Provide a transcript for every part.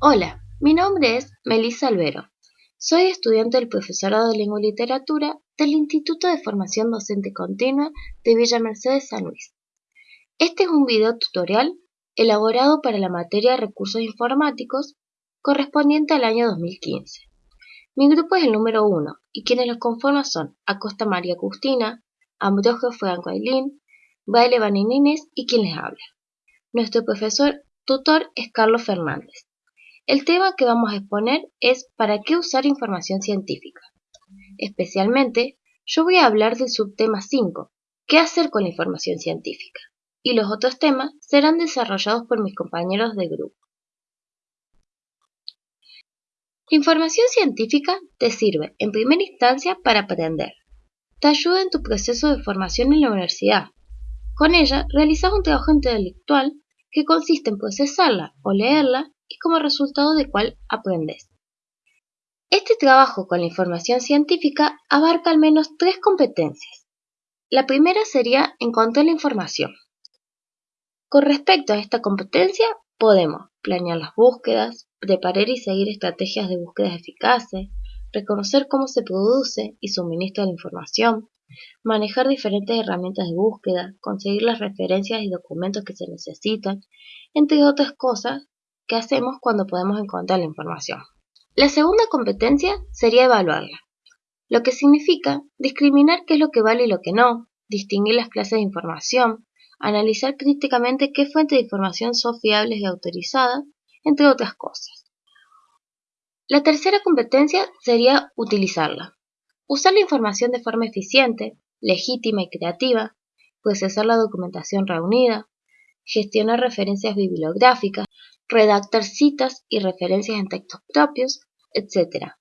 Hola, mi nombre es Melissa Albero. Soy estudiante del Profesorado de Lengua y Literatura del Instituto de Formación Docente Continua de Villa Mercedes San Luis. Este es un video tutorial elaborado para la materia de Recursos Informáticos correspondiente al año 2015. Mi grupo es el número 1 y quienes lo conforman son Acosta María Agustina, Ambrogio Franco Ailín, Baile Vaninines y quien les habla. Nuestro profesor tutor es Carlos Fernández. El tema que vamos a exponer es ¿para qué usar información científica? Especialmente, yo voy a hablar del subtema 5, ¿qué hacer con la información científica? Y los otros temas serán desarrollados por mis compañeros de grupo. La información científica te sirve, en primera instancia, para aprender. Te ayuda en tu proceso de formación en la universidad. Con ella realizas un trabajo intelectual que consiste en procesarla o leerla y como resultado de cual aprendes. Este trabajo con la información científica abarca al menos tres competencias. La primera sería encontrar la información. Con respecto a esta competencia, podemos planear las búsquedas, preparar y seguir estrategias de búsquedas eficaces, reconocer cómo se produce y suministra la información, manejar diferentes herramientas de búsqueda, conseguir las referencias y documentos que se necesitan, entre otras cosas que hacemos cuando podemos encontrar la información. La segunda competencia sería evaluarla, lo que significa discriminar qué es lo que vale y lo que no, distinguir las clases de información, analizar críticamente qué fuentes de información son fiables y autorizadas, entre otras cosas. La tercera competencia sería utilizarla. Usar la información de forma eficiente, legítima y creativa, procesar la documentación reunida, gestionar referencias bibliográficas, redactar citas y referencias en textos propios, etc.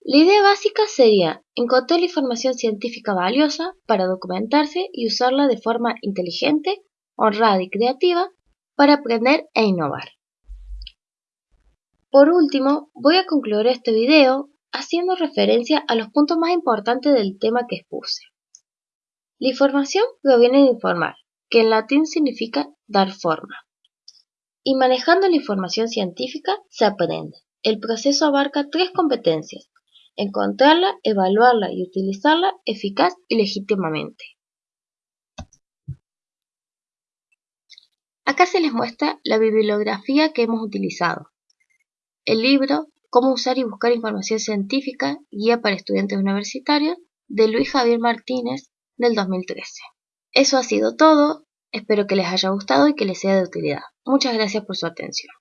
La idea básica sería encontrar la información científica valiosa para documentarse y usarla de forma inteligente, honrada y creativa para aprender e innovar. Por último, voy a concluir este video haciendo referencia a los puntos más importantes del tema que expuse. La información proviene de informar, que en latín significa dar forma. Y manejando la información científica se aprende. El proceso abarca tres competencias, encontrarla, evaluarla y utilizarla eficaz y legítimamente. Acá se les muestra la bibliografía que hemos utilizado. El libro Cómo usar y buscar información científica, guía para estudiantes universitarios, de Luis Javier Martínez, del 2013. Eso ha sido todo, espero que les haya gustado y que les sea de utilidad. Muchas gracias por su atención.